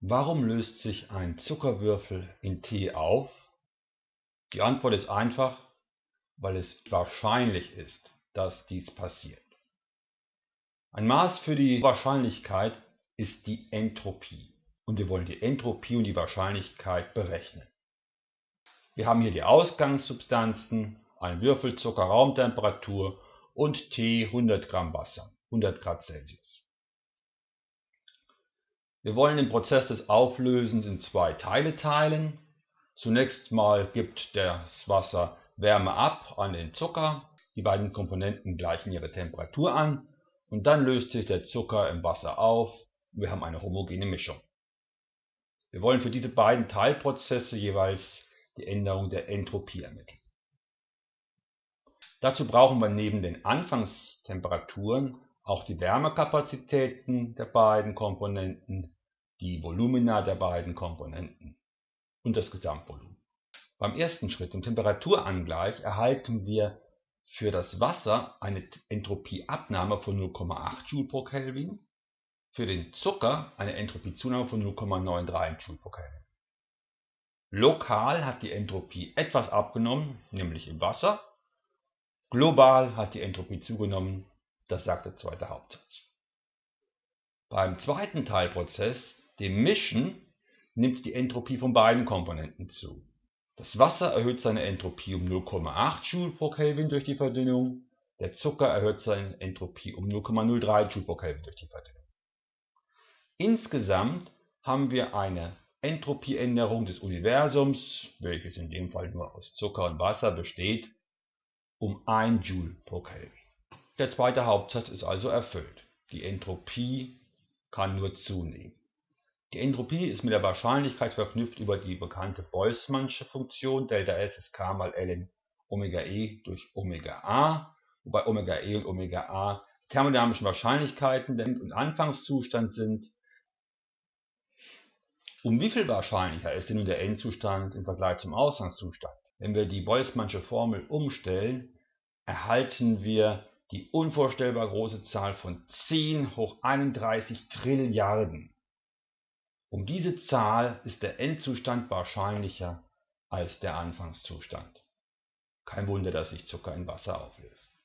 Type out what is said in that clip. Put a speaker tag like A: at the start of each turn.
A: Warum löst sich ein Zuckerwürfel in Tee auf? Die Antwort ist einfach, weil es wahrscheinlich ist, dass dies passiert. Ein Maß für die Wahrscheinlichkeit ist die Entropie und wir wollen die Entropie und die Wahrscheinlichkeit berechnen. Wir haben hier die Ausgangssubstanzen, ein Würfelzucker Raumtemperatur und Tee 100 Gramm Wasser, 100 Grad Celsius. Wir wollen den Prozess des Auflösens in zwei Teile teilen. Zunächst mal gibt das Wasser Wärme ab an den Zucker. Die beiden Komponenten gleichen ihre Temperatur an und dann löst sich der Zucker im Wasser auf und wir haben eine homogene Mischung. Wir wollen für diese beiden Teilprozesse jeweils die Änderung der Entropie ermitteln. Dazu brauchen wir neben den Anfangstemperaturen auch die Wärmekapazitäten der beiden Komponenten die Volumina der beiden Komponenten und das Gesamtvolumen. Beim ersten Schritt, dem Temperaturangleich, erhalten wir für das Wasser eine Entropieabnahme von 0,8 Joule pro Kelvin, für den Zucker eine Entropiezunahme von 0,93 Joule pro Kelvin. Lokal hat die Entropie etwas abgenommen, nämlich im Wasser. Global hat die Entropie zugenommen, das sagt der zweite Hauptsatz. Beim zweiten Teilprozess dem Mischen nimmt die Entropie von beiden Komponenten zu. Das Wasser erhöht seine Entropie um 0,8 Joule pro Kelvin durch die Verdünnung, der Zucker erhöht seine Entropie um 0,03 Joule pro Kelvin durch die Verdünnung. Insgesamt haben wir eine Entropieänderung des Universums, welches in dem Fall nur aus Zucker und Wasser besteht, um 1 Joule pro Kelvin. Der zweite Hauptsatz ist also erfüllt. Die Entropie kann nur zunehmen. Die Entropie ist mit der Wahrscheinlichkeit verknüpft über die bekannte Boltzmannsche Funktion Δs ist k mal ln Omega e durch Omega a, wobei Omega e und Omega a thermodynamischen Wahrscheinlichkeiten der End- und Anfangszustand sind. Um wie viel wahrscheinlicher ist denn nun der Endzustand im Vergleich zum Ausgangszustand? Wenn wir die Boltzmannsche Formel umstellen, erhalten wir die unvorstellbar große Zahl von 10 hoch 31 Trilliarden. Um diese Zahl ist der Endzustand wahrscheinlicher als der Anfangszustand. Kein Wunder, dass sich Zucker in Wasser auflöst